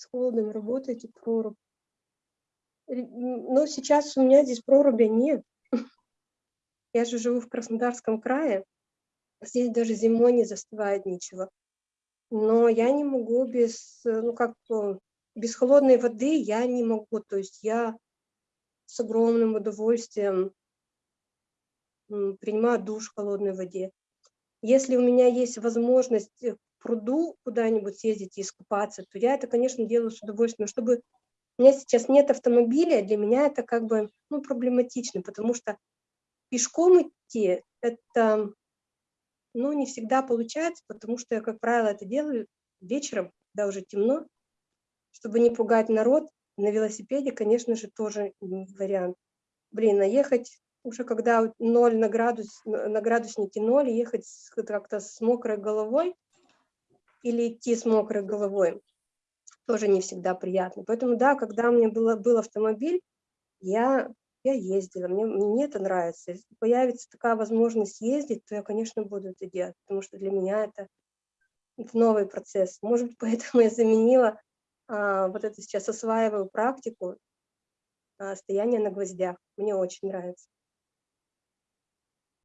с холодом работаете, прорубь. Но сейчас у меня здесь проруби нет. Я же живу в Краснодарском крае. Здесь даже зимой не застывает ничего. Но я не могу без, ну как, без холодной воды я не могу. То есть я с огромным удовольствием принимаю душ в холодной воде. Если у меня есть возможность к пруду куда-нибудь съездить и искупаться, то я это, конечно, делаю с удовольствием. Чтобы у меня сейчас нет автомобиля, для меня это как бы ну, проблематично, потому что пешком идти это ну, не всегда получается, потому что я, как правило, это делаю вечером, когда уже темно, чтобы не пугать народ. На велосипеде, конечно же, тоже вариант. Блин, наехать уже когда ноль на, градус, на градуснике ноль, ехать как-то с мокрой головой или идти с мокрой головой, тоже не всегда приятно. Поэтому, да, когда у меня было, был автомобиль, я, я ездила, мне, мне это нравится. Если появится такая возможность ездить, то я, конечно, буду это делать, потому что для меня это, это новый процесс. Может быть, поэтому я заменила, а, вот это сейчас осваиваю практику а, стояния на гвоздях. Мне очень нравится.